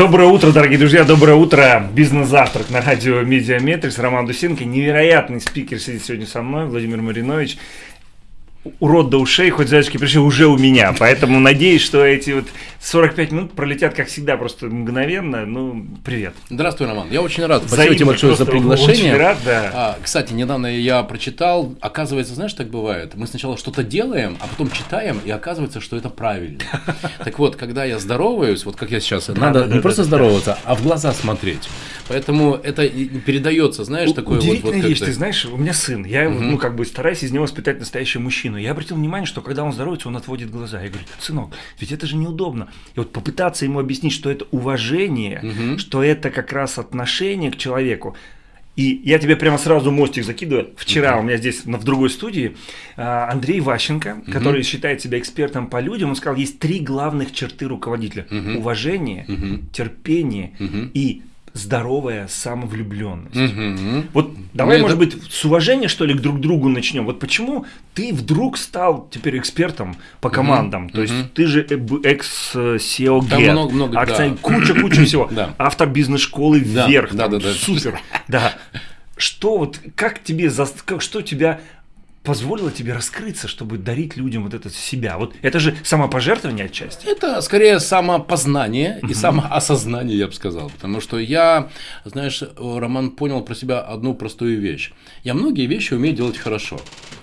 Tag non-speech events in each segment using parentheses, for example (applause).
Доброе утро, дорогие друзья, доброе утро. Бизнес-завтрак на радио Mediametrics. Роман Дусенко, невероятный спикер сидит сегодня со мной, Владимир Маринович рот до ушей, хоть завязочки пришей уже у меня. Поэтому надеюсь, что эти вот 45 минут пролетят, как всегда, просто мгновенно. Ну, привет. Здравствуй, Роман. Я очень рад. Спасибо тебе большое за приглашение. Очень рад, да. А, кстати, недавно я прочитал, оказывается, знаешь, так бывает. Мы сначала что-то делаем, а потом читаем, и оказывается, что это правильно. (laughs) Так вот, когда я здороваюсь, вот как я сейчас, надо не просто здороваться, а в глаза смотреть. Поэтому это передается, знаешь, такое вот. Удивительная вещь, ты знаешь, у меня сын, я, ну, как бы стараюсь из него воспитать настоящего мужчину мужчину. Я обратил внимание, что когда он здоровается, он отводит глаза. Я говорю, сынок, ведь это же неудобно. И вот попытаться ему объяснить, что это уважение, угу. что это как раз отношение к человеку. И я тебе прямо сразу мостик закидываю. Вчера uh-huh. у меня здесь в другой студии а, Андрей Ващенко, uh-huh. который считает себя экспертом по людям, он сказал, есть три главных черты руководителя. Uh-huh. Уважение, uh-huh. терпение uh-huh. и здоровая самовлюбленность. Угу. Вот давай, Мне может это... быть, с уважения, что ли, к друг другу начнем. Вот почему ты вдруг стал теперь экспертом по командам? Угу. То есть угу. ты же экс-SEO Там много, много, акция, да. куча, куча (clears throat) всего. Да. Автор бизнес-школы да, вверх. Да, да, да. Супер. Да. Что вот, как тебе, как, что тебя позволило тебе раскрыться, чтобы дарить людям вот это себя? Вот это же самопожертвование отчасти. Это скорее самопознание и самоосознание, я бы сказал. Потому что я, знаешь, Роман понял про себя одну простую вещь. Я многие вещи умею делать хорошо.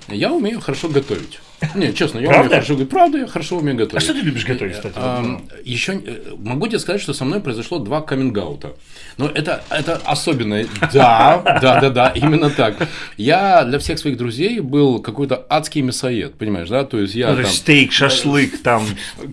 Я умею хорошо готовить. Не, честно, я Правда? хорошо готовить. Правда, я хорошо умею готовить. А что ты любишь готовить, кстати? А, еще э, могу тебе сказать, что со мной произошло два каминг-аута. Но это, это особенно. Да, да, да, да, именно так. Я для всех своих друзей был какой-то адский мясоед, понимаешь, да? То есть я ну, там... Стейк, шашлык, там...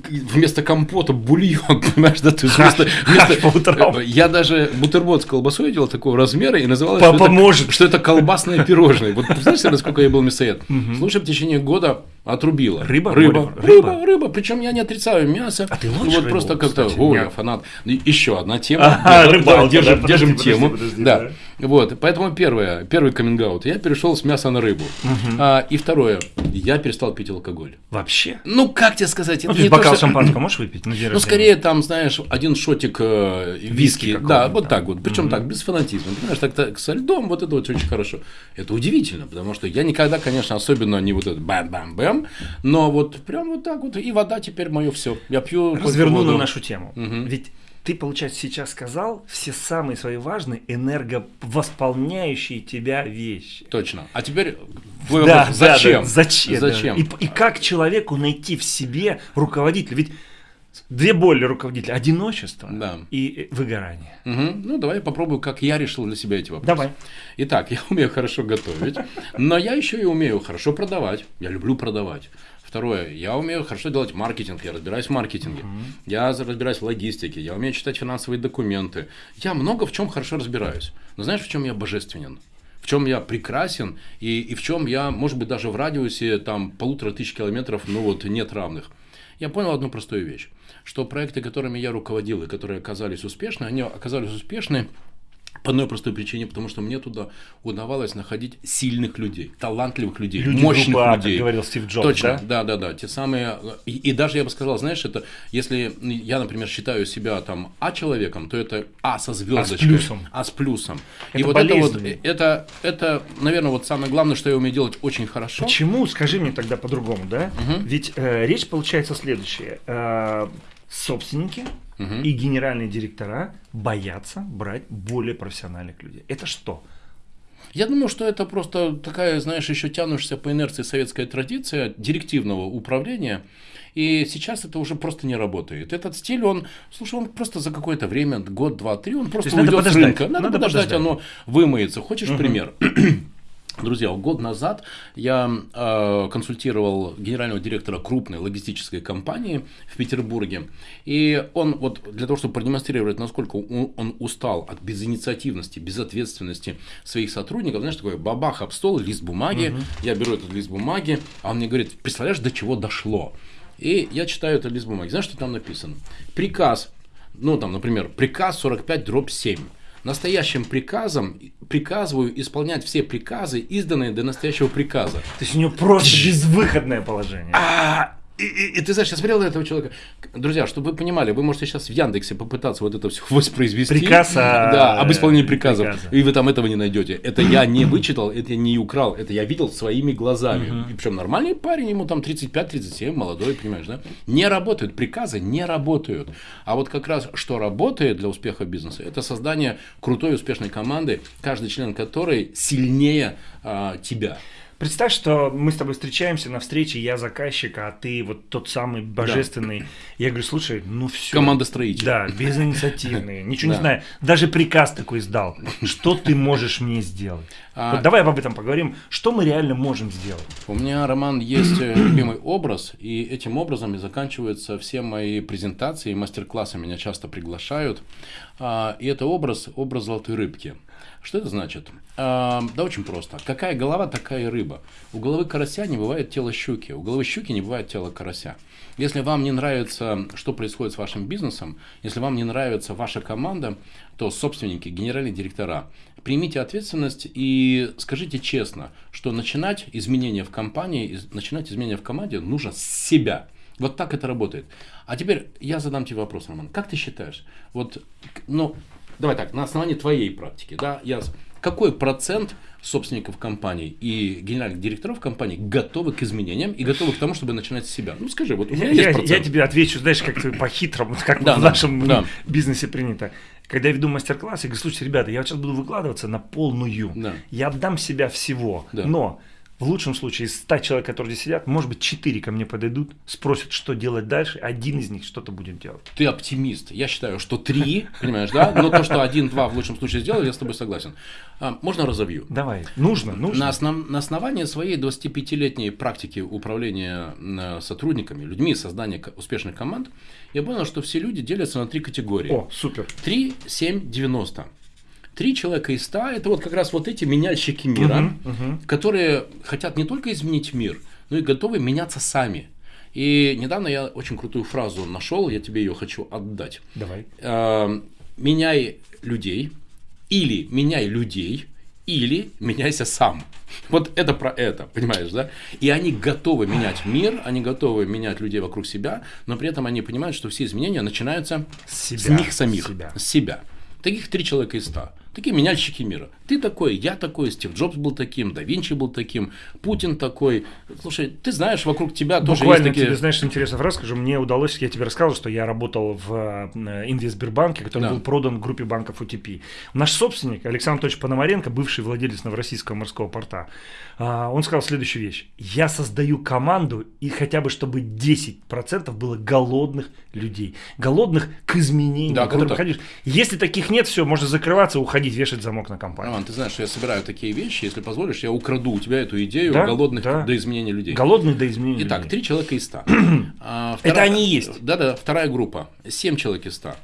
Вместо компота бульон, (laughs) понимаешь, да? То есть вместо, вместо... утрам. Я даже бутерброд с колбасой делал такого размера и называл. Это, что это колбасное пирожное. Вот представляешь, насколько я был мясоед? Слушай, в течение года Отрубила. Рыба? Рыба. Рыба, рыба. рыба. Причем я не отрицаю мясо. А ты ну, Вот рыбу, просто как-то, ой, я фанат. Еще одна тема. Ага, рыбалка, держим, да, держим подожди, тему. подожди, да. да. Вот, поэтому первое, первый каминг я перешел с мяса на рыбу. Угу. А, и второе, я перестал пить алкоголь. Вообще? Ну, как тебе сказать? Ну, это не бокал то, что... шампанского можешь выпить? На Ну, скорее там, знаешь, один шотик э, виски. Виски да, вот так вот. Причем Мгм. так, без фанатизма. Понимаешь, так, так со льдом, вот это вот очень хорошо. Это удивительно, потому что я никогда, конечно, особенно не вот этот бам-бам-бам, но вот прям вот так вот. И вода теперь мое все. Я пью Разверну на нашу тему. Мгм. Ведь ты, получается, сейчас сказал все самые свои важные энерговосполняющие тебя вещи. Точно. А теперь твой Да, вопрос, да, зачем? да, зачем? Зачем? да. И, и как человеку найти в себе руководителя? Ведь две боли руководителя: одиночество Да. и э, выгорание. Мгм. Ну, давай я попробую, как я решил для себя эти вопросы. Давай. Итак, я умею хорошо готовить, но я еще и умею хорошо продавать. Я люблю продавать. Второе, я умею хорошо делать маркетинг, я разбираюсь в маркетинге, я за- разбираюсь в логистике, я умею читать финансовые документы. Я много в чем хорошо разбираюсь. Но знаешь, в чем я божественен? В чем я прекрасен и, и в чем я, может быть, даже в радиусе там полутора тысяч километров, ну вот нет равных. Я понял одну простую вещь, что проекты, которыми я руководил и которые оказались успешны, они оказались успешны по одной простой причине, потому что мне туда удавалось находить сильных людей, талантливых людей, Люди мощных группа А, людей. как говорил Стив Джобс, Точно, да? да, да, да. Те самые. И, и даже я бы сказал, знаешь, это если я, например, считаю себя там А человеком, то это А со звездочкой. плюсом. А с плюсом. и Это вот это вот, это, это, наверное, вот самое главное, что я умею делать очень хорошо. Почему? Скажи мне тогда по-другому, да? Ведь э, речь получается следующая. Э, собственники Мгм. и генеральные директора боятся брать более профессиональных людей. Это что? Я думаю, что это просто такая, знаешь, еще тянущаяся по инерции советская традиция директивного управления. И сейчас это уже просто не работает. Этот стиль, он, слушай, он просто за какое-то время, год, два, три, он просто уйдет с рынка. Надо, Надо подождать, подождать. оно вымоется. Хочешь пример? (clears throat) (clears throat) (clears throat) Друзья, год назад я э, консультировал генерального директора крупной логистической компании в Петербурге. И он вот для того, чтобы продемонстрировать, насколько он, устал от безинициативности, безответственности своих сотрудников, знаешь, такой бабах об стол, лист бумаги. Я беру этот лист бумаги, а он мне говорит, представляешь, до чего дошло? И я читаю этот лист бумаги. Знаешь, что там написано? Приказ, ну там, например, приказ 45 дробь 7. Настоящим приказом приказываю исполнять все приказы, изданные до настоящего приказа. То есть у него просто безвыходное положение. А И, и, и ты знаешь, я смотрел на этого человека. Друзья, чтобы вы понимали, вы можете сейчас в Яндексе попытаться вот это все (laughs) воспроизвести. Приказ о... Да, об исполнении приказов. Приказа. И вы там этого не найдете. Это я не вычитал, это я не украл, это я видел своими глазами. И причем нормальный парень, ему там 35-37, молодой, понимаешь, да? Не работают, приказы не работают. А вот как раз что работает для успеха бизнеса, это создание крутой успешной команды, каждый член которой сильнее а, тебя. Представь, что мы с тобой встречаемся на встрече, я заказчик, а ты вот тот самый божественный. Да. Я говорю, слушай, ну все. Команда строителей. Да, безинициативные, (laughs) ничего не знаю. Даже приказ такой сдал. Что ты можешь мне сделать? А... Вот давай об этом поговорим. Что мы реально можем сделать? У меня, Роман, есть э, любимый образ, и этим образом и заканчиваются все мои презентации и мастер-классы. Меня часто приглашают. А, и это образ, образ золотой рыбки. Что это значит? А, да очень просто. Какая голова, такая и рыба. У головы карася не бывает тела щуки, у головы щуки не бывает тела карася. Если вам не нравится, что происходит с вашим бизнесом, если вам не нравится ваша команда, то собственники, генеральные директора, примите ответственность и скажите честно, что начинать изменения в компании, начинать изменения в команде нужно с себя. Вот так это работает. А теперь я задам тебе вопрос, Роман. Как ты считаешь, вот, ну, давай так, на основании твоей практики, да, я, какой процент собственников компаний и генеральных директоров компаний готовы к изменениям и готовы к тому, чтобы начинать с себя? Ну скажи, вот у меня я, есть я, я тебе отвечу, знаешь, как по-хитрому, (laughs) как да, в нашем да. бизнесе принято. Когда я веду мастер-класс, я говорю, слушайте, ребята, я сейчас буду выкладываться на полную. Да. Я отдам себя всего, да. но в лучшем случае из 100 человек, которые здесь сидят, может быть, 4 ко мне подойдут, спросят, что делать дальше, один из них что-то будет делать. Ты оптимист. Я считаю, что 3, (laughs) понимаешь, да? Но то, что 1-2 в лучшем случае сделали, я с тобой согласен. А, можно разовью? Давай. Нужно, нужно. На, основ... на основании своей 25-летней практики управления э, сотрудниками, людьми, создания успешных команд, я понял, что все люди делятся на три категории. О, супер. 3, 7, 90. Три человека из ста – это вот как раз вот эти меняльщики мира, uh-huh, uh-huh. которые хотят не только изменить мир, но и готовы меняться сами. И недавно я очень крутую фразу нашел, я тебе ее хочу отдать. Давай. Э, меняй людей, или меняй людей, или меняйся сам. Вот это про это, понимаешь, да? И они готовы менять мир, они готовы менять людей вокруг себя, но при этом они понимают, что все изменения начинаются с, себя, с них самих, с себя. С себя. Таких три человека из ста. Такие меняльщики мира. Ты такой, я такой, Стив Джобс был таким, да Винчи был таким, Путин такой. Слушай, ты знаешь, вокруг тебя Буквально тоже есть такие... тебе, знаешь, интересную фразу скажу. Мне удалось, я тебе рассказывал, что я работал в э, Инвестбербанке, который да. был продан группе банков UTP. Наш собственник, Александр Анатольевич Пономаренко, бывший владелец Новороссийского морского порта, а, он сказал следующую вещь. Я создаю команду, и хотя бы чтобы 10% было голодных людей. Голодных к изменениям, да, которые приходишь. Если таких нет, все, можно закрываться, уходить, вешать замок на компанию. Роман, ты знаешь, что я собираю такие вещи, если позволишь, я украду у тебя эту идею да, голодных да. до изменения людей. Голодных до изменения Итак, людей. три человека из ста. (clears throat) а, вторая, Это они есть. Да-да, вторая группа. Семь человек из ста.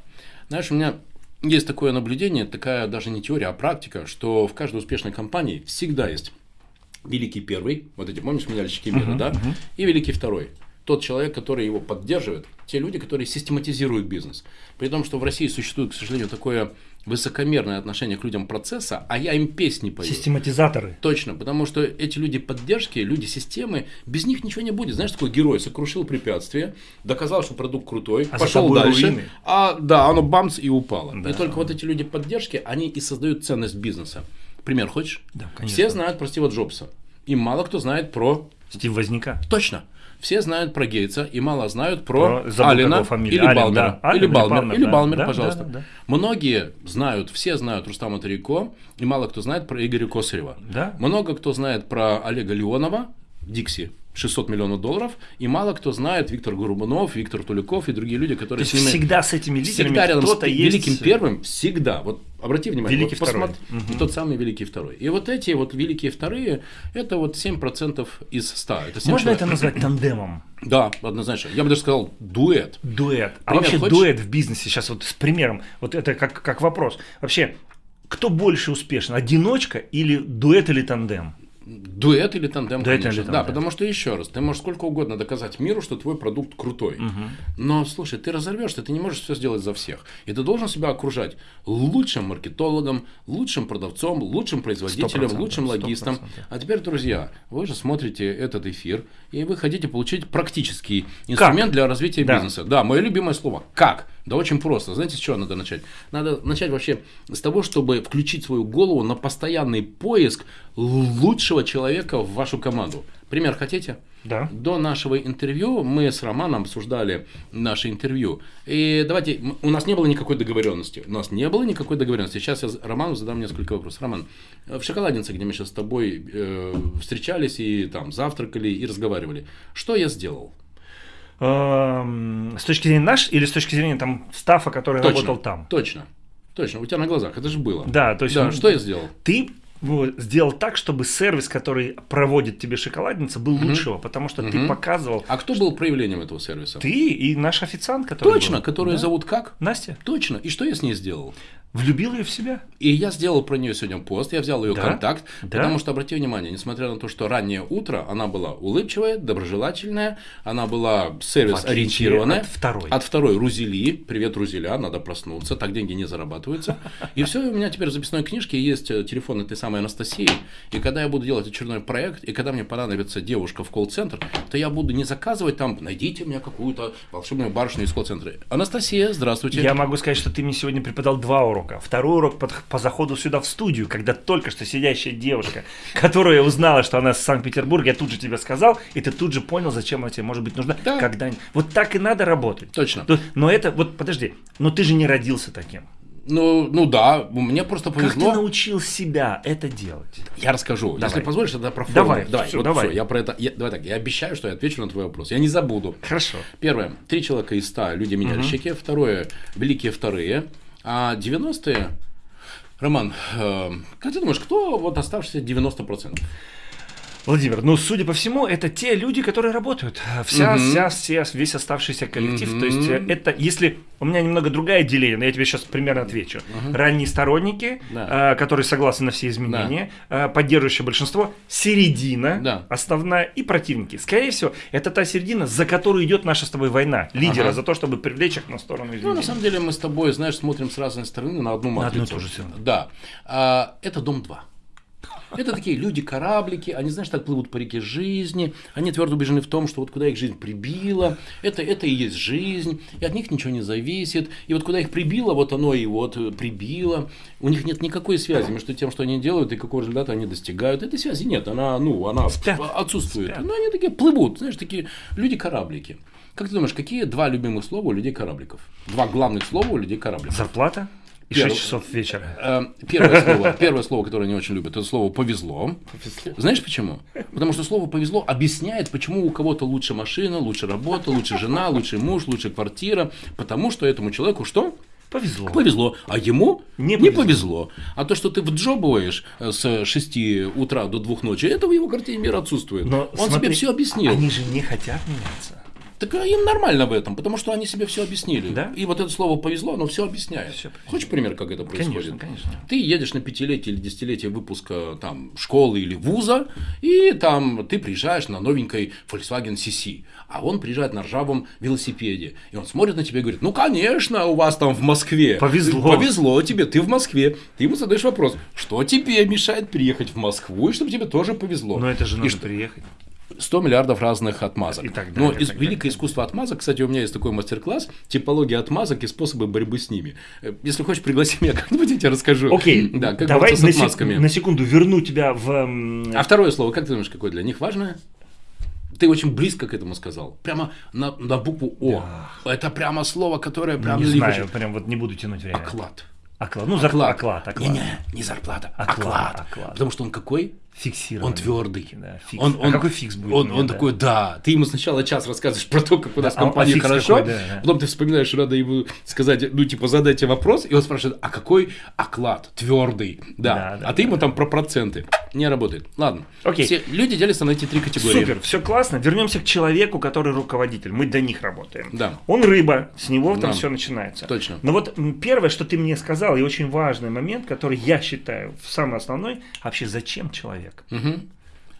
Знаешь, у меня есть такое наблюдение, такая даже не теория, а практика, что в каждой успешной компании всегда есть великий первый, вот эти, помнишь, медальщики мира, uh-huh, да, uh-huh. и великий второй. Тот человек, который его поддерживает, те люди, которые систематизируют бизнес. При том, что в России существует, к сожалению, такое высокомерное отношение к людям процесса, а я им песни пою. Систематизаторы. Точно, потому что эти люди поддержки, люди системы, без них ничего не будет. Знаешь, такой герой сокрушил препятствие, доказал, что продукт крутой, а пошел дальше, руины. а да, оно бамс и упало. Да. И только вот эти люди поддержки, они и создают ценность бизнеса. Пример хочешь? Да, конечно. Все знают про Стива Джобса. И мало кто знает про... Стив Возняка. Точно. Все знают про Гейтса и мало знают про, про Алина или Ален, Балмера. Да. Или Балмер, Балмер, или Балмер, да, пожалуйста. Да, да, да. Многие знают, все знают Рустама Тарико, и мало кто знает про Игоря Косарева. Да. Много кто знает про Олега Леонова, Дикси, 600 миллионов долларов, и мало кто знает Виктор Гурбанов, Виктор Туликов и другие люди, которые То есть с ними... всегда с этими лидерами всегда рядом с есть... великим первым, всегда. Вот обрати внимание, великий вот второй. Посмотри, угу. тот самый великий второй. И вот эти вот великие вторые, это вот 7% из 100. Это Можно человек. это назвать тандемом? Да, однозначно. Я бы даже сказал дуэт. Дуэт. А Пример вообще хочешь? дуэт в бизнесе сейчас вот с примером, вот это как, как вопрос. Вообще, кто больше успешен, одиночка или дуэт или тандем? Дуэт или тандем, Дуэт конечно. или да, тандем. потому что еще раз, ты можешь сколько угодно доказать миру, что твой продукт крутой. Но слушай, ты разорвешься, ты не можешь все сделать за всех. И ты должен себя окружать лучшим маркетологом, лучшим продавцом, лучшим производителем, 100%, лучшим логистом. 100%. А теперь, друзья, вы же смотрите этот эфир, и вы хотите получить практический инструмент для развития Да. бизнеса. Да, мое любимое слово. Как? Да очень просто. Знаете, с чего надо начать? Надо начать вообще с того, чтобы включить свою голову на постоянный поиск лучшего человека в вашу команду. Пример хотите? Да. До нашего интервью мы с Романом обсуждали наше интервью. И давайте, у нас не было никакой договоренности. У нас не было никакой договоренности. Сейчас я Роману задам несколько вопросов. Роман, э, в шоколаднице, где мы сейчас с тобой э, встречались и там завтракали и разговаривали, что я сделал? Эм, С точки зрения наш или с точки зрения там стафа, который работал там? Точно. Точно. У тебя на глазах. Это же было. Да, то есть Да, он- что я сделал? ты сделал так, чтобы сервис, который проводит тебе шоколадница, был лучшего, потому что ты Мгм. показывал А кто был проявлением этого сервиса? ты и наш официант, который Точно, был. которую Да. зовут как? Настя. Точно. И что я с ней сделал? Влюбил ее в себя. И я сделал про нее сегодня пост, я взял ее Да? контакт, Да? потому что, обрати внимание, несмотря на то, что раннее утро, она была улыбчивая, доброжелательная, она была сервис-ориентированная. От второй. От второй Рузели. Привет, Рузеля, надо проснуться, так деньги не зарабатываются. И все, у меня теперь в записной книжке есть э, телефон этой самой Анастасии. И когда я буду делать очередной проект, и когда мне понадобится девушка в колл-центр, то я буду не заказывать там, найдите мне какую-то волшебную барышню из колл-центра. Анастасия, здравствуйте. Я могу сказать, что ты мне сегодня преподал два урока. Второй урок под- по заходу сюда в студию, когда только что сидящая девушка, которая узнала, что она из Санкт-Петербурга, я тут же тебе сказал, и ты тут же понял, зачем она тебе может быть нужна. Да. Когда... Вот так и надо работать. Точно. То- Но это, вот подожди, но ты же не родился таким. Ну, ну да, мне просто Как ты повезло. научил себя это делать? Я расскажу. Давай. Если позволишь, тогда про форму. Давай, давай, всё, вот давай. всё, я про это. я- давай так, я обещаю, что я отвечу на твой вопрос. Я не забуду. Хорошо. Первое. Три человека из ста люди меняльщики. Второе. Великие вторые. А 90-е. Роман, э, как ты думаешь, кто вот оставшиеся 90%? Владимир, ну, судя по всему, это те люди, которые работают. Вся, Мгм. вся, все, весь оставшийся коллектив. То есть, э, это, если... У меня немного другая деление, но я тебе сейчас примерно отвечу. Ранние сторонники, Да. э, которые согласны на все изменения, э, поддерживающее большинство, середина Да. основная и противники. Скорее всего, это та середина, за которую идет наша с тобой война. Лидера Ага. за то, чтобы привлечь их на сторону Ну, изменений. на самом деле, мы с тобой, знаешь, смотрим с разной стороны на одну На одну и матрицу. ту же сторону. Да. А, это дом 2. Это такие люди-кораблики, они, знаешь, так плывут по реке жизни, они твердо убеждены в том, что вот куда их жизнь прибила, это, это и есть жизнь, и от них ничего не зависит, и вот куда их прибило, вот оно и вот э, прибило, у них нет никакой связи между тем, что они делают, и какого результата они достигают, этой связи нет, она, ну, она Спят. отсутствует, Спят. но они такие плывут, знаешь, такие люди-кораблики. Как ты думаешь, какие два любимых слова у людей-корабликов? Два главных слова у людей-корабликов? Зарплата и Первый. 6 часов вечера. Э, Первое (laughs) слово, первое слово, которое они очень любят, это слово повезло. Знаешь почему? Потому что слово повезло объясняет, почему у кого-то лучше машина, лучше работа, лучше жена, лучше муж, лучше квартира. Потому что этому человеку что? Повезло. Повезло. А ему Не не, повезло. повезло. А то, что ты вджобываешь э, с 6 утра до 2 ночи, это в его картине мира отсутствует. Но Он смотри, тебе все объяснил. Они же не хотят меняться. Так а им нормально в этом, потому что они себе все объяснили. Да? И вот это слово повезло, оно все объясняет. Объясняет. Хочешь пример, как это происходит? Конечно, конечно. Ты едешь на пятилетие или десятилетие выпуска там, школы или вуза, и там ты приезжаешь на новенькой Volkswagen CC, а он приезжает на ржавом велосипеде. И он смотрит на тебя и говорит, ну, конечно, у вас там в Москве. Повезло. Повезло тебе, ты в Москве. Ты ему задаешь вопрос, что тебе мешает приехать в Москву, и чтобы тебе тоже повезло. Но это же И надо что- приехать. 100 миллиардов разных отмазок. И так Но далее, из так великое далее. искусство отмазок, кстати, у меня есть такой мастер-класс, типология отмазок и способы борьбы с ними. Э, Если хочешь, пригласи меня (laughs) как-нибудь, я тебе расскажу. Окей, Да, как давай с отмазками. на секунду верну тебя в... А второе слово, как ты думаешь, какое для них важное? Ты очень близко к этому сказал. Прямо на, на букву О. Это прямо слово, которое прям не знаю, прям вот не буду тянуть время. Оклад. Оклад. Ну, зарплата. Оклад, оклад. Не-не, не зарплата, Оклад, оклад. оклад. Потому что он какой? Фиксированный. Он твердый. Да, фикс. Он, А он- какой фикс будет Он, меня, он да? такой, да. Ты ему сначала час рассказываешь про то, как у нас Да, а- а компания фикс хорошо. какой, да, да. Потом ты вспоминаешь, что надо ему сказать, ну, типа, задайте вопрос, и он спрашивает, а какой оклад? Твердый. Да. Да, да, а ты ему там про проценты. Не работает. Ладно. Окей. Все люди делятся на эти три категории. Супер, все классно. Вернемся к человеку, который руководитель. Мы до них работаем. Да. Он рыба, с него там Да. все начинается. Точно. Но вот первое, что ты мне сказал, и очень важный момент, который я считаю самый основной, вообще зачем человек? Мгм.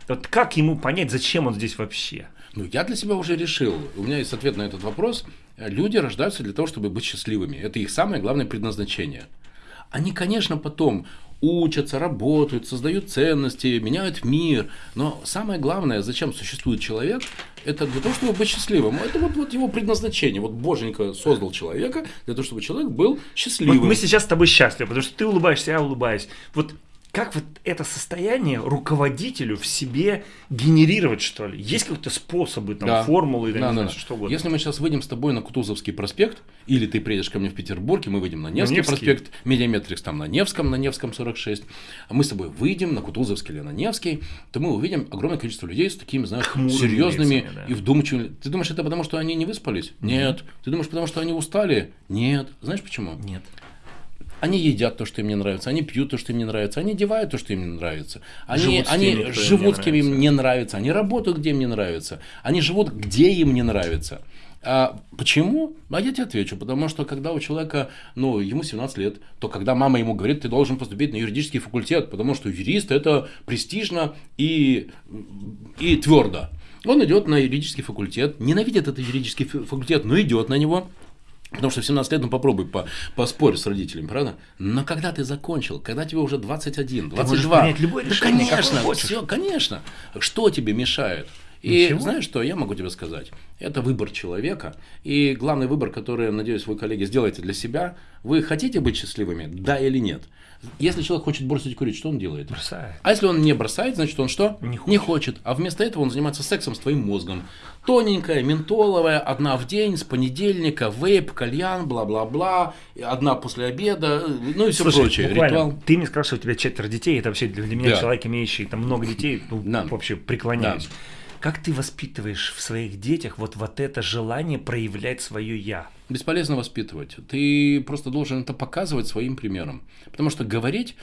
Вот как ему понять, зачем он здесь вообще? Ну, я для себя уже решил. У меня есть ответ на этот вопрос. Люди рождаются для того, чтобы быть счастливыми. Это их самое главное предназначение. Они, конечно, потом учатся, работают, создают ценности, меняют мир. Но самое главное, зачем существует человек, это для того, чтобы быть счастливым. Это вот, вот его предназначение. Вот Боженька создал человека для того, чтобы человек был счастливым. Вот мы сейчас с тобой счастливы, потому что ты улыбаешься, я улыбаюсь. Вот как вот это состояние руководителю в себе генерировать, что ли? Есть какие-то способы, там, да. формулы, да, да, да. что угодно? Если мы сейчас выйдем с тобой на Кутузовский проспект, или ты приедешь ко мне в Петербург, и мы выйдем на Невский, Невский. проспект, Mediametrics там на Невском, на Невском 46, а мы с тобой выйдем на Кутузовский или на Невский, то мы увидим огромное количество людей с такими, знаешь, Хмурыми серьезными лицами, да. и вдумчивыми. Ты думаешь, это потому, что они не выспались? Нет. Ты думаешь, потому что они устали? Нет. Знаешь почему? Нет. Они едят то, что им не нравится, они пьют то, что им не нравится, они одевают то, что им не нравится, они живут, они теми, живут с кем им не нравится, они работают, где им не нравится, они живут, где им не нравится. А почему? А я тебе отвечу, потому что когда у человека, ну, ему 17 лет, то когда мама ему говорит, ты должен поступить на юридический факультет, потому что юрист это престижно и, и твердо. Он идет на юридический факультет, ненавидит этот юридический факультет, но идет на него, Потому что в 17 лет, ну попробуй по, поспорь с родителями, правда? Но когда ты закончил, когда тебе уже 21, 22, ты любое решение, да, конечно, все, конечно. Что тебе мешает? И Ничего? знаешь что, я могу тебе сказать, это выбор человека. И главный выбор, который, надеюсь, вы, коллеги, сделаете для себя, вы хотите быть счастливыми, да или нет? Если человек хочет бросить курить, что он делает? Бросает. А если он не бросает, значит он что? Не хочет. Не хочет. А вместо этого он занимается сексом с твоим мозгом. Тоненькая, ментоловая, одна в день, с понедельника, вейп, кальян, бла-бла-бла, одна после обеда, ну и все Слушай, прочее. Ритуал. Ты мне сказал, что у тебя четверо детей, это вообще для меня да. человек, имеющий там много детей, ну, да. вообще преклоняюсь. Да. Как ты воспитываешь в своих детях вот, вот это желание проявлять свое «я»? Бесполезно воспитывать. Ты просто должен это показывать своим примером. Потому что говорить,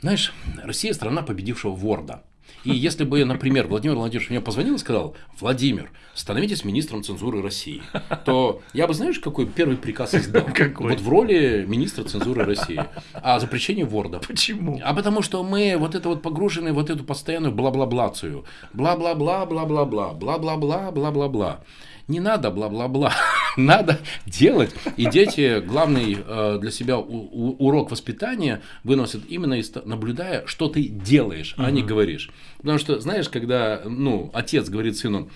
знаешь, Россия страна победившего ворда. И если бы, например, Владимир Владимирович мне позвонил и сказал, Владимир, становитесь министром цензуры России, то я бы, знаешь, какой первый приказ (laughs) издал? Какой? Вот в роли министра цензуры России. О запрещении Ворда. Почему? А потому что мы вот это вот погружены вот эту постоянную бла-бла-блацию. Бла-бла-бла, бла-бла-бла, бла-бла-бла, бла-бла-бла. Не надо бла-бла-бла, (laughs) надо делать. И дети главный э, для себя урок воспитания выносят именно из, наблюдая, что ты делаешь, а не говоришь. Потому что, знаешь, когда ну, отец говорит сыну,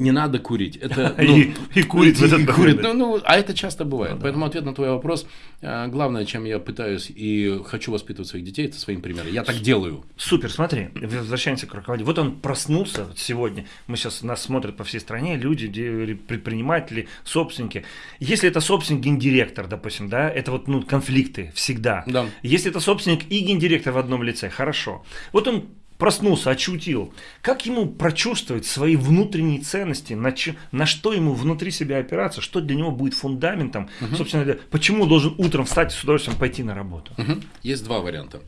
не надо курить. (laughs) Это, ну, и, и курит в этот курит. Ну, ну, а это часто бывает. Ну, Поэтому да. ответ на твой вопрос, э, главное, чем я пытаюсь и хочу воспитывать своих детей, это своим примером. Я так делаю. Супер, смотри, возвращаемся к руководителю. Вот он проснулся сегодня, мы сейчас, нас смотрят по всей стране, люди, предприниматели, собственники. Если это собственник, гендиректор, допустим, да, это вот ну, конфликты всегда. Да. Если это собственник и гендиректор в одном лице, хорошо. Вот он проснулся, очутил. Как ему прочувствовать свои внутренние ценности, на, ч, на что ему внутри себя опираться, что для него будет фундаментом, угу. собственно говоря, почему должен утром встать и с удовольствием пойти на работу? Угу. Есть два варианта.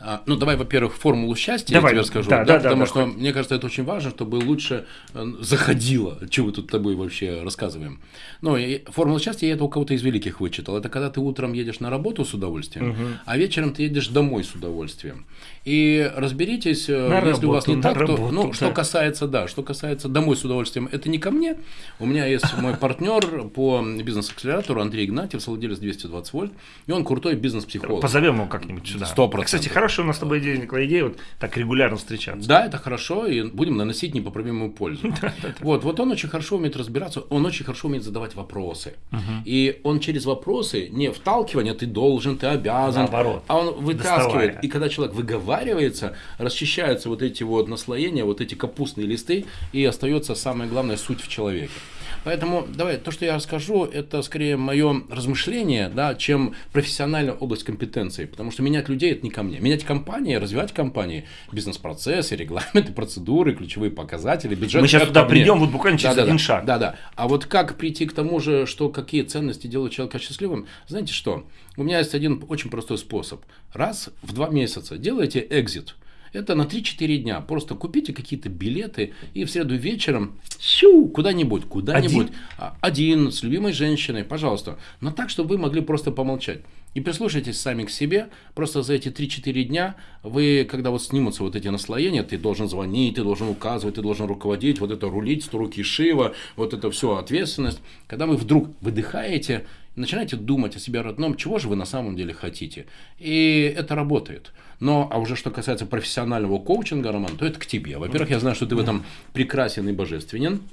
А, ну, давай, во-первых, формулу счастья давай, я тебе скажу, да, да, потому да, что хоть... мне кажется, это очень важно, чтобы лучше э, заходило, что мы тут с тобой вообще рассказываем. Ну, формула счастья я это у кого-то из великих вычитал. Это когда ты утром едешь на работу с удовольствием, угу. а вечером ты едешь домой с удовольствием. И разберитесь, на если работу, у вас не так, работу, то, ну, да. что касается, да, что касается домой с удовольствием, это не ко мне. У меня есть мой (laughs) партнер по бизнес-акселератору Андрей Игнатьев, владелец 220 вольт, и он крутой бизнес-психолог. Позовем его как-нибудь сюда. Сто процентов. Кстати, хорошая у нас с тобой идея, Николай, идея вот так регулярно встречаться. Да, это хорошо, и будем наносить непоправимую пользу. (laughs) Вот, вот он очень хорошо умеет разбираться, он очень хорошо умеет задавать вопросы. И он через вопросы, не вталкивание, ты должен, ты обязан, а он вытаскивает. И когда человек выговаривает, заваривается, расчищаются вот эти вот наслоения, вот эти капустные листы, и остается самая главная суть в человеке. Поэтому давай, то, что я расскажу, это скорее мое размышление, да, чем профессиональная область компетенции. Потому что менять людей это не ко мне. Менять компании, развивать компании, бизнес-процессы, регламенты, процедуры, ключевые показатели, бюджет. Мы сейчас туда придем, вот буквально через да, один да, шаг. Да, да. А вот как прийти к тому же, что какие ценности делают человека счастливым? Знаете что? У меня есть один очень простой способ. Раз в два месяца делайте экзит Это на 3-4 дня. Просто купите какие-то билеты и в среду вечером куда-нибудь, куда-нибудь. Один? Один, с любимой женщиной, пожалуйста. Но так, чтобы вы могли просто помолчать. И прислушайтесь сами к себе. Просто за эти 3-4 дня вы, когда вот снимутся вот эти наслоения, ты должен звонить, ты должен указывать, ты должен руководить, вот это рулить, 100 руки Шива, вот это все ответственность. Когда вы вдруг выдыхаете, начинаете думать о себе родном, чего же вы на самом деле хотите. И это работает. Но, а уже что касается профессионального коучинга, Роман, то это к тебе. Во-первых, я знаю, что ты в этом прекрасен и божественен. (clears throat)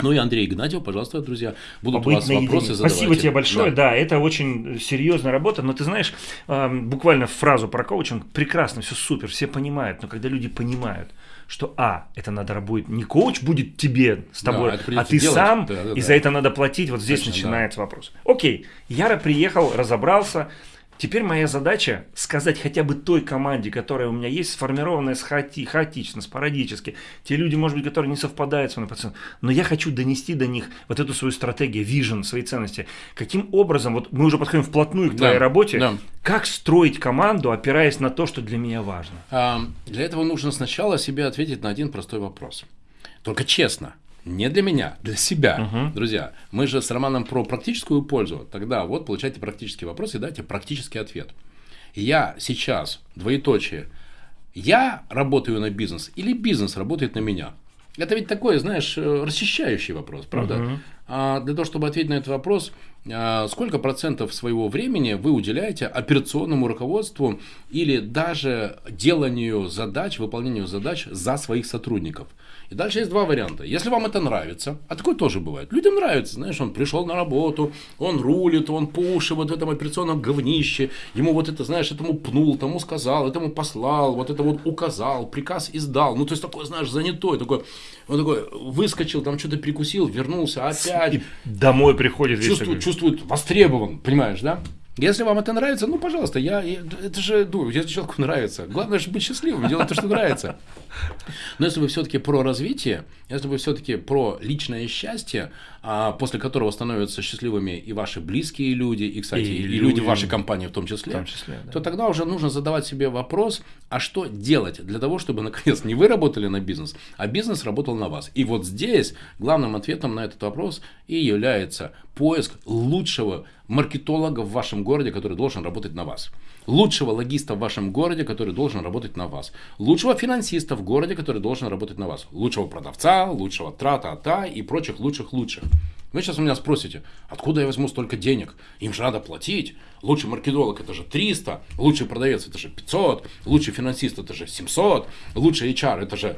Ну и Андрей Игнатьев, пожалуйста, друзья, будут Побыть у вас вопросы задавать. Спасибо тебе большое, да. да, это очень серьезная работа, но ты знаешь, буквально фразу про коучинг, прекрасно, все супер, все понимают, но когда люди понимают, что А, это надо будет, не коуч будет тебе с тобой, да, а ты делать. сам, да, да, и да. за это надо платить, вот здесь Точно, начинается да. вопрос. Окей, Яра приехал, разобрался, Теперь моя задача сказать хотя бы той команде, которая у меня есть, сформированная с хаоти, хаотично, спорадически. Те люди, может быть, которые не совпадают с моим пациентом. Но я хочу донести до них вот эту свою стратегию, вижен, свои ценности. Каким образом, вот мы уже подходим вплотную к твоей да, работе, да. как строить команду, опираясь на то, что для меня важно? А, для этого нужно сначала себе ответить на один простой вопрос. Только честно. Не для меня, для себя. Угу. Друзья, мы же с Романом про практическую пользу. Тогда вот получайте практический вопрос и дайте практический ответ. Я сейчас, двоеточие, я работаю на бизнес или бизнес работает на меня? Это ведь такой, знаешь, э, расчищающий вопрос, правда? Угу. А для того, чтобы ответить на этот вопрос, сколько процентов своего времени вы уделяете операционному руководству или даже деланию задач, выполнению задач за своих сотрудников? И дальше есть два варианта. Если вам это нравится, а такое тоже бывает. Людям нравится, знаешь, он пришел на работу, он рулит, он по уши вот в этом операционном говнище, ему вот это, знаешь, этому пнул, тому сказал, этому послал, вот это вот указал, приказ издал. Ну, то есть такой, знаешь, занятой, такой, он такой выскочил, там что-то прикусил, вернулся опять. И домой приходит чувствует, чувствует востребован, понимаешь, да? Если вам это нравится, ну, пожалуйста, я, это же, ну, если человеку нравится. Главное же быть счастливым, делать то, что нравится. Но если вы все-таки про развитие, если вы все-таки про личное счастье, после которого становятся счастливыми и ваши близкие люди, и, кстати, и, и люди, люди в вашей компании в том числе, в том числе да. то тогда уже нужно задавать себе вопрос, а что делать для того, чтобы, наконец, не вы работали на бизнес, а бизнес работал на вас. И вот здесь главным ответом на этот вопрос и является поиск лучшего маркетолога в вашем городе, который должен работать на вас. Лучшего логиста в вашем городе, который должен работать на вас. Лучшего финансиста в городе, который должен работать на вас. Лучшего продавца, лучшего трата-та и прочих лучших-лучших. Вы сейчас у меня спросите, откуда я возьму столько денег? Им же надо платить. Лучший маркетолог это же 300, лучший продавец это же 500, лучший финансист это же 700, лучший HR это же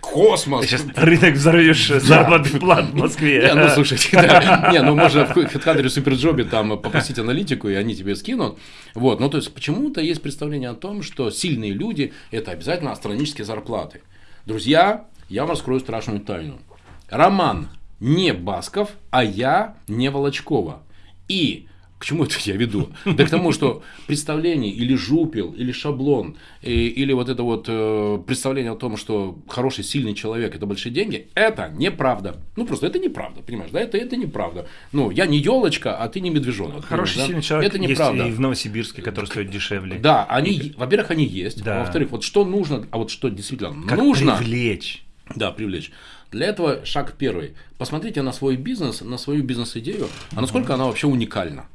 космос. Ты сейчас рынок взорвешь заработных плат в Москве. Не, ну слушайте, да. не, ну можно в HeadHunter Суперджобе там попросить аналитику, и они тебе скинут. Вот, ну то есть почему-то есть представление о том, что сильные люди это обязательно астрономические зарплаты. Друзья, я вам раскрою страшную тайну. Роман не Басков, а я не Волочкова. И к чему это я веду? Да к тому, что представление или жупел, или шаблон, и, или вот это вот э, представление о том, что хороший, сильный человек – это большие деньги, это неправда. Ну, просто это неправда, понимаешь, да? Это, это неправда. Ну, я не елочка, а ты не медвежонок. Хороший, да? сильный человек это неправда. есть и в Новосибирске, который стоит дешевле. Да, они, во-первых, они есть. Да. во-вторых, вот что нужно, а вот что действительно как нужно. привлечь. Да, привлечь. Для этого шаг первый. Посмотрите на свой бизнес, на свою бизнес-идею, а насколько она вообще уникальна.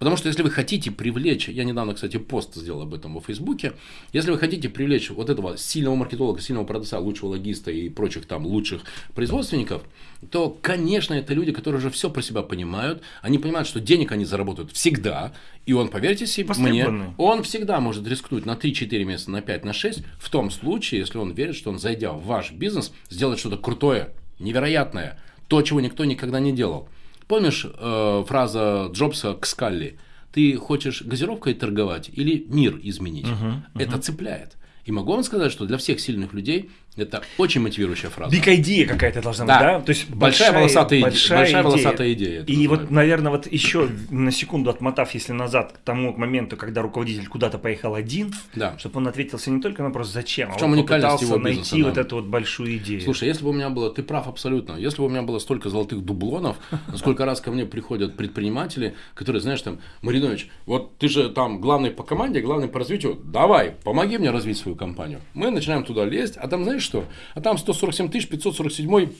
Потому что если вы хотите привлечь, я недавно, кстати, пост сделал об этом во Фейсбуке, если вы хотите привлечь вот этого сильного маркетолога, сильного продавца, лучшего логиста и прочих там лучших производственников, то, конечно, это люди, которые уже все про себя понимают, они понимают, что денег они заработают всегда, и он, поверьте себе, мне, он всегда может рискнуть на 3-4 месяца, на 5, на 6, в том случае, если он верит, что он, зайдя в ваш бизнес, сделает что-то крутое, невероятное, то, чего никто никогда не делал. Помнишь э, фраза Джобса к Скалли? Ты хочешь газировкой торговать или мир изменить? Uh-huh, uh-huh. Это цепляет. И могу вам сказать, что для всех сильных людей Это очень мотивирующая фраза. Big idea какая-то должна быть, да? То есть большая, большая волосатая, большая, большая волосатая идея. И вот, наверное, вот еще на секунду отмотав, если назад к тому моменту, когда руководитель куда-то поехал один, да. чтобы он ответился не только на вопрос «зачем?», в чем а вот попытался его найти бизнеса, вот эту вот большую идею. Слушай, если бы у меня было, ты прав абсолютно, если бы у меня было столько золотых дублонов, (laughs) сколько раз ко мне приходят предприниматели, которые, знаешь, там, Маринович, вот ты же там главный по команде, главный по развитию, давай, помоги мне развить свою компанию. Мы начинаем туда лезть, а там, знаешь что, а там 147 547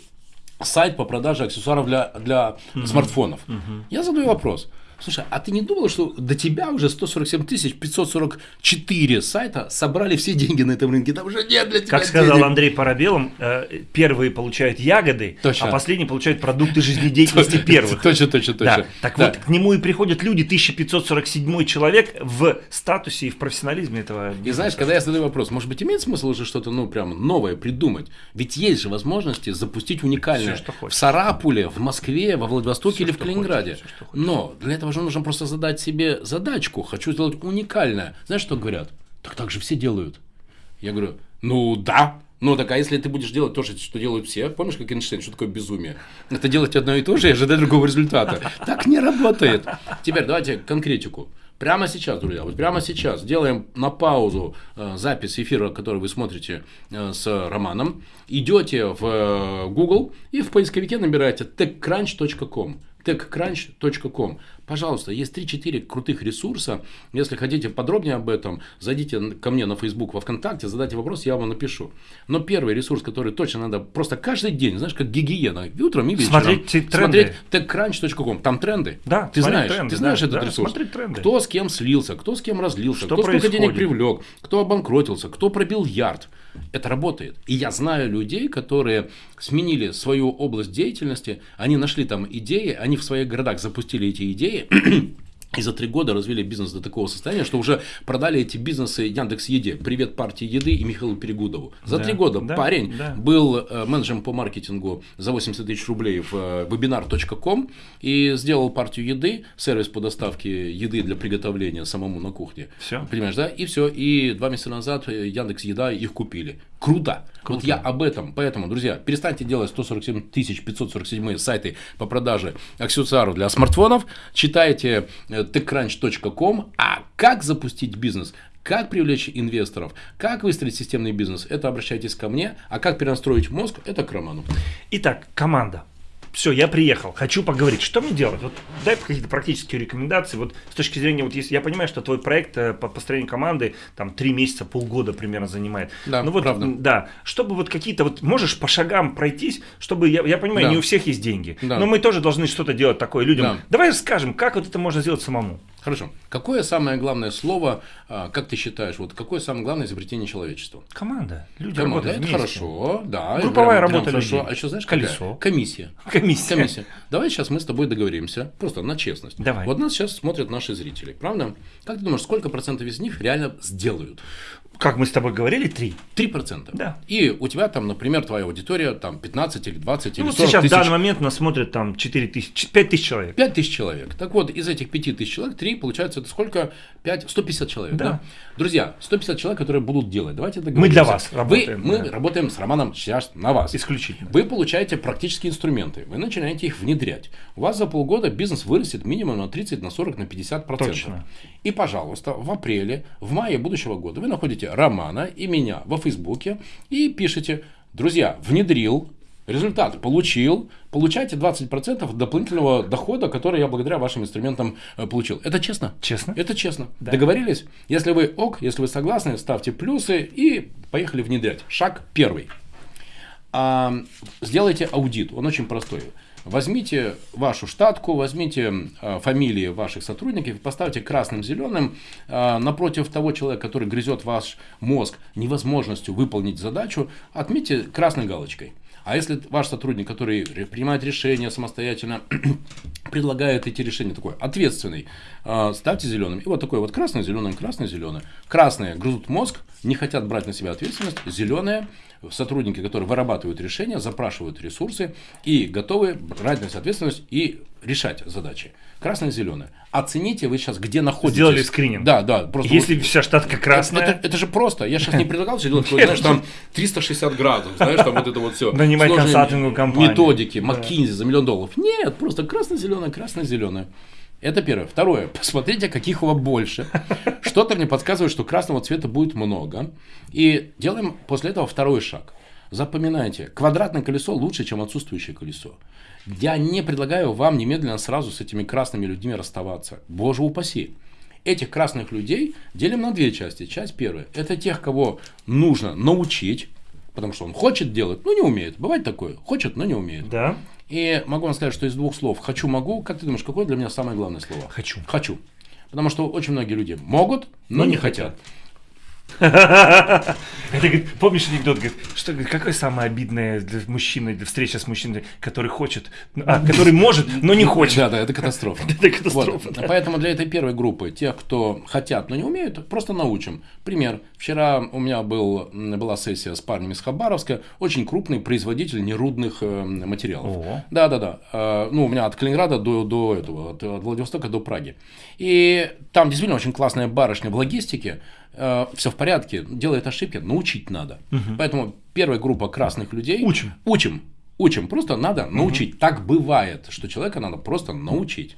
сайт по продаже аксессуаров для, для угу. смартфонов. Угу. Я задаю вопрос. Слушай, а ты не думал, что до тебя уже 147 тысяч 544 сайта собрали все деньги на этом рынке? Там уже нет для тебя Как сказал денег. Андрей Парабелом, э, первые получают ягоды, точно. а последние получают продукты жизнедеятельности (laughs) первых. Точно, точно, точно. Так вот, к нему и приходят люди, 1547 человек в статусе и в профессионализме этого. И знаешь, когда я задаю вопрос, может быть, имеет смысл уже что-то, ну, прям новое придумать? Ведь есть же возможности запустить уникальное в Сарапуле, в Москве, во Владивостоке или в Калининграде. Но для этого же нужно просто задать себе задачку. Хочу сделать уникальное. Знаешь, что говорят? Так так же все делают. Я говорю, ну да, ну, так а если ты будешь делать то же, что делают все, помнишь, как Эйнштейн, что такое безумие? Это делать одно и то же и ожидать другого результата. Так не работает. Теперь давайте конкретику. Прямо сейчас, друзья, вот прямо сейчас делаем на паузу э, запись эфира, который вы смотрите э, с Романом. Идете в э, Google и в поисковике набираете techcrunch.com techcrunch.com. Пожалуйста, есть 3-4 крутых ресурса. Если хотите подробнее об этом, зайдите ко мне на Facebook, во ВКонтакте, задайте вопрос, я вам напишу. Но первый ресурс, который точно надо просто каждый день, знаешь, как гигиена, утром и вечером. Смотреть тренды. Смотреть techcrunch.com. Там тренды. Да, ты знаешь, тренды, ты знаешь да, этот да, ресурс. тренды. Кто с кем слился, кто с кем разлился, что кто происходит? сколько денег привлек, кто обанкротился, кто пробил ярд. Это работает. И я знаю людей, которые сменили свою область деятельности, они нашли там идеи, они в своих городах запустили эти идеи, (clears throat) и за три года развили бизнес до такого состояния, что уже продали эти бизнесы Яндекс Еде. Привет партии еды и Михаилу Перегудову. За три года да, парень да. был э, менеджером по маркетингу за 80 тысяч рублей в э, webinar.com и сделал партию еды, сервис по доставке еды для приготовления самому на кухне. Все. Понимаешь, да? И все. И два месяца назад э, Яндекс Еда их купили. Круто. Круто. Вот я об этом. Поэтому, друзья, перестаньте делать 147 547 сайты по продаже аксессуаров для смартфонов. Читайте techcrunch.com. А как запустить бизнес? Как привлечь инвесторов? Как выстроить системный бизнес? Это обращайтесь ко мне. А как перенастроить мозг? Это к Роману. Итак, команда все, я приехал, хочу поговорить, что мне делать? Вот дай какие-то практические рекомендации. Вот с точки зрения, вот если я понимаю, что твой проект э, по построению команды там три месяца, полгода примерно занимает. Да, ну вот, правда. Да, чтобы вот какие-то вот можешь по шагам пройтись, чтобы я, я понимаю, да. не у всех есть деньги, да. но мы тоже должны что-то делать такое людям. Да. Давай скажем, как вот это можно сделать самому. Хорошо. Какое самое главное слово, а, как ты считаешь, вот какое самое главное изобретение человечества? Команда. Люди Команда, это хорошо, да. Групповая прям, работа прям хорошо. А еще знаешь, Колесо. Какая? Комиссия. (laughs) Комиссия. Комиссия. Давай сейчас мы с тобой договоримся, просто на честность. Давай. Вот нас сейчас смотрят наши зрители, правда? Как ты думаешь, сколько процентов из них реально сделают? Как мы с тобой говорили, 3. 3%. Да. И у тебя там, например, твоя аудитория там 15 или 20 ну, или 40 сейчас тысяч. в данный момент нас смотрят там 4 тысячи, 5 тысяч человек. 5 тысяч человек. Так вот, из этих 5 тысяч человек, 3, получается, это сколько? 5, 150 человек. Да. да? Друзья, 150 человек, которые будут делать. Давайте договоримся. Мы для вас работаем. Вы, мы да. работаем с Романом сейчас на вас. Исключительно. Вы получаете практические инструменты. Вы начинаете их внедрять. У вас за полгода бизнес вырастет минимум на 30, на 40, на 50 процентов. Точно. И, пожалуйста, в апреле, в мае будущего года вы находите Романа и меня во Фейсбуке и пишите, друзья, внедрил, результат получил, получайте 20% дополнительного дохода, который я благодаря вашим инструментам э, получил. Это честно? Честно. Это честно. Да. Договорились? Если вы ок, если вы согласны, ставьте плюсы и поехали внедрять. Шаг первый. А, сделайте аудит, он очень простой. Возьмите вашу штатку, возьмите э, фамилии ваших сотрудников, поставьте красным, зеленым э, напротив того человека, который грызет ваш мозг невозможностью выполнить задачу, отметьте красной галочкой. А если ваш сотрудник, который принимает решения самостоятельно, (clears throat) предлагает эти решения, такой ответственный, э, ставьте зеленым. И вот такой вот красный, зеленый, красный, зеленый. Красные грызут мозг, не хотят брать на себя ответственность. Зеленые сотрудники, которые вырабатывают решения, запрашивают ресурсы и готовы брать на себя ответственность и решать задачи. Красное, зеленое. Оцените вы сейчас, где находитесь. Сделали скрининг. Да, да. Просто Если вот, вся штатка красная. Это, это, это же просто. Я сейчас не предлагал все делать, знаешь, там 360 градусов, знаешь, там вот это вот все. Нанимать консалтинговую компанию. Методики, McKinsey за миллион долларов. Нет, просто красно-зеленое, красно-зеленое. Это первое. Второе. (laughs) Посмотрите, каких у вас больше. Что-то мне подсказывает, что красного цвета будет много. И делаем после этого второй шаг. Запоминайте, квадратное колесо лучше, чем отсутствующее колесо. Я не предлагаю вам немедленно сразу с этими красными людьми расставаться. Боже упаси. Этих красных людей делим на две части. Часть первая. Это тех, кого нужно научить, потому что он хочет делать, но не умеет. Бывает такое. Хочет, но не умеет. Да. И могу вам сказать, что из двух слов «хочу», «могу», как ты думаешь, какое для меня самое главное слово? Хочу. Хочу. Потому что очень многие люди могут, но, но не, не хотят. хотят. Это, говорит, помнишь анекдот, говорит, что, какое самое обидное для мужчины, для встречи с мужчиной, который хочет, а, который может, но не хочет. Да, да, это катастрофа. (laughs) Это катастрофа. Вот. Поэтому для этой первой группы, тех, кто хотят, но не умеют, просто научим. Пример. Вчера у меня был, была сессия с парнем из Хабаровска, очень крупный производитель нерудных э, материалов. Да, да, да. Ну, у меня от Калининграда до, до этого, от Владивостока до Праги. И там действительно очень классная барышня в логистике, э, все в порядке, делает ошибки, научить надо. Угу. Поэтому первая группа красных людей. Учим. Учим. Учим. Просто надо научить. Угу. Так бывает, что человека надо просто научить.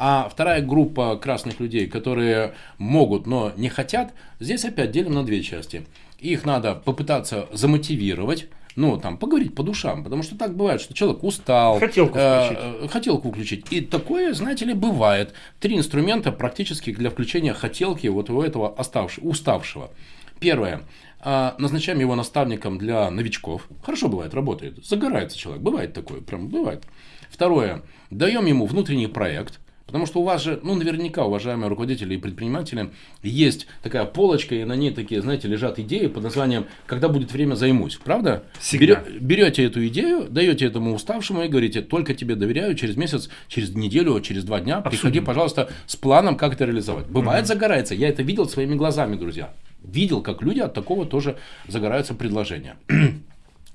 А вторая группа красных людей, которые могут, но не хотят, здесь опять делим на две части. Их надо попытаться замотивировать, ну, там, поговорить по душам, потому что так бывает, что человек устал. Хотелку э, включить. Э, хотелку включить. И такое, знаете ли, бывает. Три инструмента практически для включения хотелки вот у этого оставшего, уставшего. Первое. Э, назначаем его наставником для новичков. Хорошо бывает, работает. Загорается человек. Бывает такое, прям бывает. Второе. Даем ему внутренний проект Потому что у вас же, ну, наверняка, уважаемые руководители и предприниматели, есть такая полочка, и на ней такие, знаете, лежат идеи под названием «Когда будет время, займусь». Правда? Всегда. Берете эту идею, даете этому уставшему и говорите «Только тебе доверяю, через месяц, через неделю, через два дня Абсолютно. приходи, пожалуйста, с планом, как это реализовать». Бывает, угу. загорается. Я это видел своими глазами, друзья. Видел, как люди от такого тоже загораются предложения.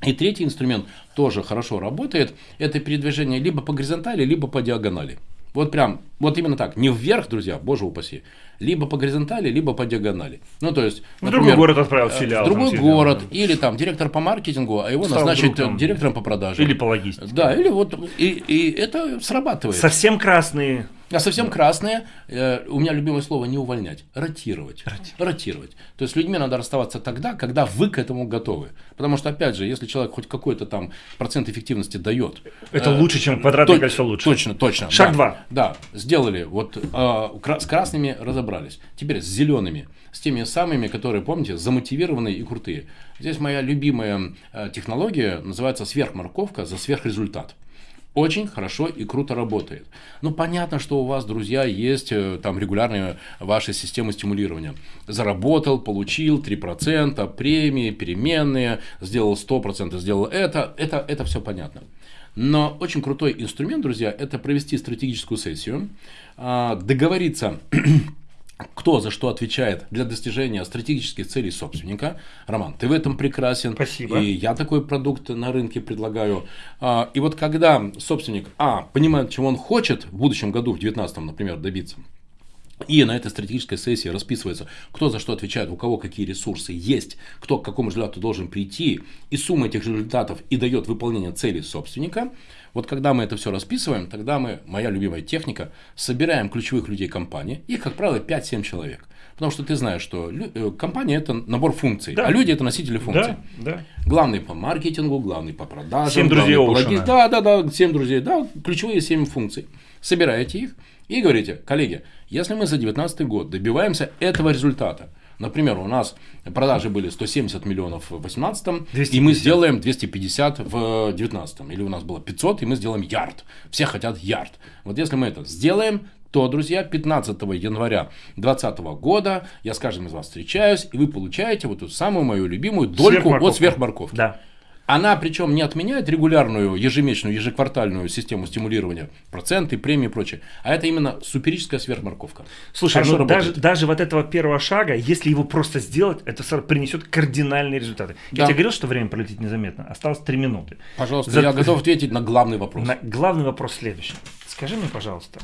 И третий инструмент тоже хорошо работает. Это передвижение либо по горизонтали, либо по диагонали. Вот прям, вот именно так. Не вверх, друзья, боже упаси. Либо по горизонтали, либо по диагонали. Ну, то есть, в другой город отправил э, филиал. В другой там, город, да. или там директор по маркетингу, а его Стал назначить вдруг, директором по продаже. Или по логистике. Да, или вот, и, и это срабатывает. Совсем красные а совсем красные, э, у меня любимое слово не увольнять, ротировать. ротировать. Ротировать. То есть с людьми надо расставаться тогда, когда вы к этому готовы. Потому что, опять же, если человек хоть какой-то там процент эффективности дает. Это э, лучше, чем квадратное то, кольцо лучше. Точно, точно. Шаг да, два. Да, сделали. Вот э, с красными разобрались. Теперь с зелеными. С теми самыми, которые, помните, замотивированные и крутые. Здесь моя любимая э, технология называется сверхморковка за сверхрезультат очень хорошо и круто работает. Ну, понятно, что у вас, друзья, есть э, там регулярные ваши системы стимулирования. Заработал, получил 3%, премии, переменные, сделал 100%, сделал это. Это, это все понятно. Но очень крутой инструмент, друзья, это провести стратегическую сессию, а, договориться кто за что отвечает для достижения стратегических целей собственника. Роман, ты в этом прекрасен. Спасибо. И я такой продукт на рынке предлагаю. А, и вот когда собственник, а, понимает, чего он хочет в будущем году, в 2019, например, добиться, и на этой стратегической сессии расписывается, кто за что отвечает, у кого какие ресурсы есть, кто к какому результату должен прийти, и сумма этих результатов и дает выполнение целей собственника. Вот когда мы это все расписываем, тогда мы, моя любимая техника, собираем ключевых людей компании, их, как правило, 5-7 человек. Потому что ты знаешь, что э, компания это набор функций, да. а люди это носители функций. Да, да. Главный по маркетингу, главный по продажам. Семь друзей по логи... Да, да, да, семь друзей, да, ключевые семь функций. Собираете их и говорите, коллеги, если мы за 2019 год добиваемся этого результата, Например, у нас продажи были 170 миллионов в 2018, и мы сделаем 250 в 2019. Или у нас было 500, и мы сделаем ярд. Все хотят ярд. Вот если мы это сделаем, то, друзья, 15 января 2020 года я с каждым из вас встречаюсь, и вы получаете вот эту самую мою любимую дольку от сверхморковки. Да. Она причем не отменяет регулярную ежемесячную, ежеквартальную систему стимулирования, проценты, премии и прочее, а это именно суперическая сверхморковка. Слушай, ну, даже, даже вот этого первого шага, если его просто сделать, это принесет кардинальные результаты. Да. Я тебе говорил, что время пролетит незаметно. Осталось три минуты. Пожалуйста, За... я готов ответить на главный вопрос. На главный вопрос следующий. Скажи мне, пожалуйста,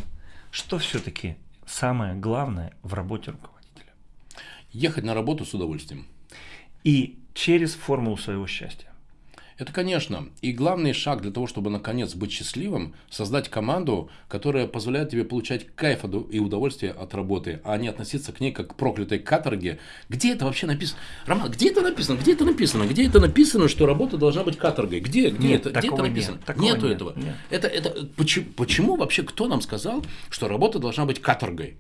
что все-таки самое главное в работе руководителя? Ехать на работу с удовольствием. И через формулу своего счастья. Это, конечно. И главный шаг для того, чтобы наконец быть счастливым, создать команду, которая позволяет тебе получать кайф и удовольствие от работы, а не относиться к ней как к проклятой каторге. Где это вообще написано? Роман, где это написано? Где это написано? Где это написано, что работа должна быть каторгой? Где, где, нет, это, где это написано? Нет, такого Нету нет, этого. Нет. Это, это, почему, почему вообще кто нам сказал, что работа должна быть каторгой?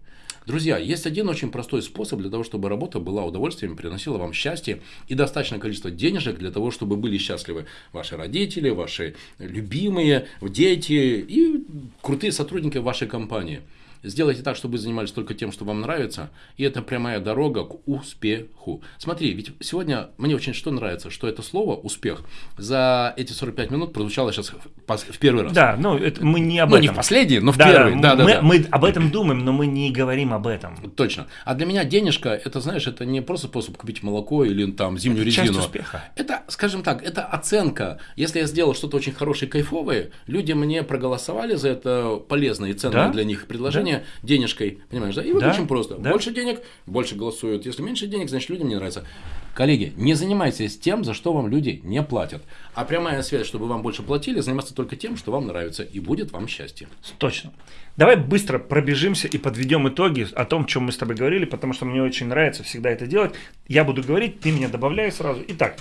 Друзья, есть один очень простой способ для того, чтобы работа была удовольствием, приносила вам счастье и достаточное количество денежек для того, чтобы были счастливы ваши родители, ваши любимые, дети и крутые сотрудники вашей компании. Сделайте так, чтобы вы занимались только тем, что вам нравится, и это прямая дорога к успеху. Смотри, ведь сегодня мне очень что нравится, что это слово «успех» за эти 45 минут прозвучало сейчас в первый раз. Да, ну это мы не об ну, этом. не в последний, но в да, первый. Да, да, мы, да. мы об этом думаем, но мы не говорим об этом. Точно. А для меня денежка, это, знаешь, это не просто способ купить молоко или там зимнюю это резину. Часть успеха. Это, скажем так, это оценка. Если я сделал что-то очень хорошее, кайфовое, люди мне проголосовали за это полезное и ценное Да? для них предложение да? денежкой, понимаешь, да? И вот Да? очень просто. Да? Больше денег, больше голосуют. Если меньше денег, значит людям не нравится. Коллеги, не занимайтесь тем, за что вам люди не платят. А прямая связь, чтобы вам больше платили, заниматься только тем, что вам нравится, и будет вам счастье. Точно. Давай быстро пробежимся и подведем итоги о том, чем мы с тобой говорили, потому что мне очень нравится всегда это делать. Я буду говорить, ты меня добавляй сразу. Итак,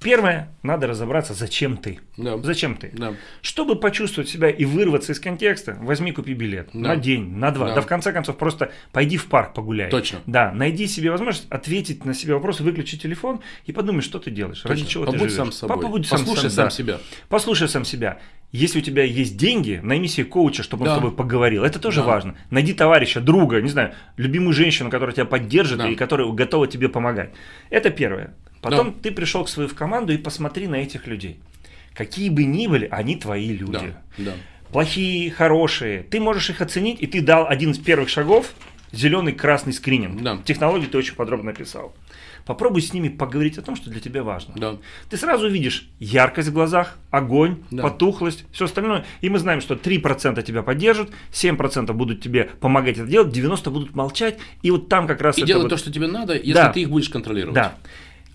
Первое, надо разобраться, зачем ты. Да. Зачем ты? Да. Чтобы почувствовать себя и вырваться из контекста, возьми, купи билет. Да. На день, на два. Да. Да. в конце концов, просто пойди в парк погуляй. Точно. Да, найди себе возможность ответить на себе вопрос, выключи телефон и подумай, что ты делаешь, Точно. ради чего Побудь ты живешь. сам собой. Побудь Послушай сам, сам да. себя. Послушай сам себя. Если у тебя есть деньги, найми себе коуча, чтобы он Да. с тобой поговорил. Это тоже Да. важно. Найди товарища, друга, не знаю, любимую женщину, которая тебя поддержит Да. и которая готова тебе помогать. Это первое. Потом ты пришел к свою в команду и посмотри на этих людей. Какие бы ни были, они твои люди. Да. Да. Плохие, хорошие. Ты можешь их оценить, и ты дал один из первых шагов зеленый, красный скрининг. Да. Технологию ты очень подробно написал. Попробуй с ними поговорить о том, что для тебя важно. Да. Ты сразу увидишь яркость в глазах, огонь, Да. потухлость, все остальное. И мы знаем, что 3% тебя поддержат, 7% будут тебе помогать это делать, 90% будут молчать. И вот там как раз И делать вот- то, что тебе надо, если Да. ты их будешь контролировать. Да.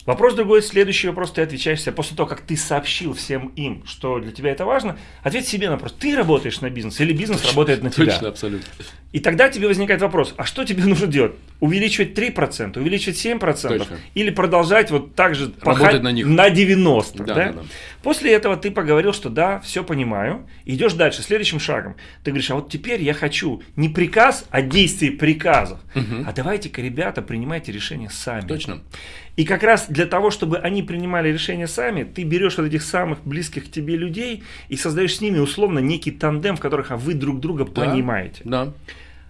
Вопрос другой, следующий вопрос ты отвечаешь себе. После того, как ты сообщил всем им, что для тебя это важно, ответь себе на вопрос, ты работаешь на бизнес или бизнес работает на тебя? Точно, абсолютно. И тогда тебе возникает вопрос, а что тебе (laughs) нужно делать? Увеличивать 3%, увеличивать 7% Точно. или продолжать вот так же Работать на них. на 90%? Да, да? да, да. После этого ты поговорил, что да, все понимаю, идешь дальше, следующим шагом. Ты говоришь, а вот теперь я хочу не приказ, а действие приказов. А давайте-ка, ребята, принимайте решения сами. Точно. И как раз для того, чтобы они принимали решения сами, ты берешь вот этих самых близких к тебе людей и создаешь с ними условно некий тандем, в которых а вы друг друга Да. понимаете. Да.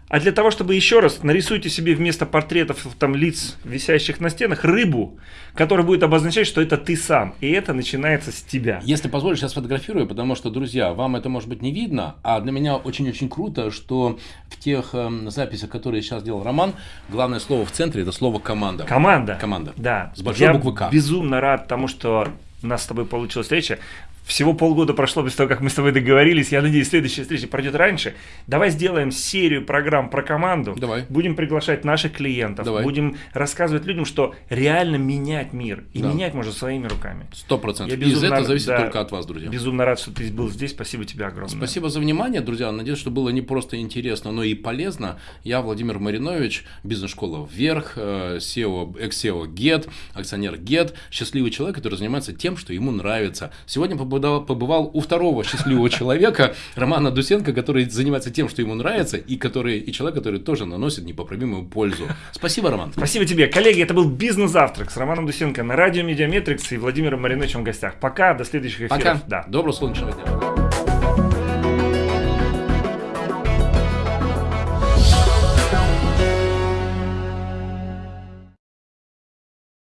А для того, чтобы еще раз нарисуйте себе вместо портретов там лиц, висящих на стенах, рыбу, которая будет обозначать, что это ты сам. И это начинается с тебя. Если позволишь, я сфотографирую, потому что, друзья, вам это может быть не видно, а для меня очень-очень круто, что в тех эм, записях, которые сейчас делал Роман, главное слово в центре – это слово «команда». Команда. Команда. Да. С большой Я буквы «К». безумно рад тому, что у нас с тобой получилась встреча. Всего полгода прошло без того, как мы с тобой договорились. Я надеюсь, следующая встреча пройдет раньше. Давай сделаем серию программ про команду. Давай. Будем приглашать наших клиентов. Давай. Будем рассказывать людям, что реально менять мир. И Да. менять можно своими руками. Сто процентов. Из этого зависит да, только от вас, друзья. Безумно рад, что ты был здесь. Спасибо тебе огромное. Спасибо за внимание, друзья. Надеюсь, что было не просто интересно, но и полезно. Я Владимир Маринович, бизнес-школа «Вверх», э, SEO, экс-SEO GET, акционер GET, счастливый человек, который занимается тем, что ему нравится. Сегодня побывал, побывал у второго счастливого человека, Романа Дусенко, который занимается тем, что ему нравится, и, который, и человек, который тоже наносит непоправимую пользу. Спасибо, Роман. Спасибо тебе. Коллеги, это был «Бизнес-завтрак» с Романом Дусенко на радио «Mediametrics» и Владимиром Мариновичем в гостях. Пока, до следующих эфиров. Пока. Да. Доброго солнечного дня.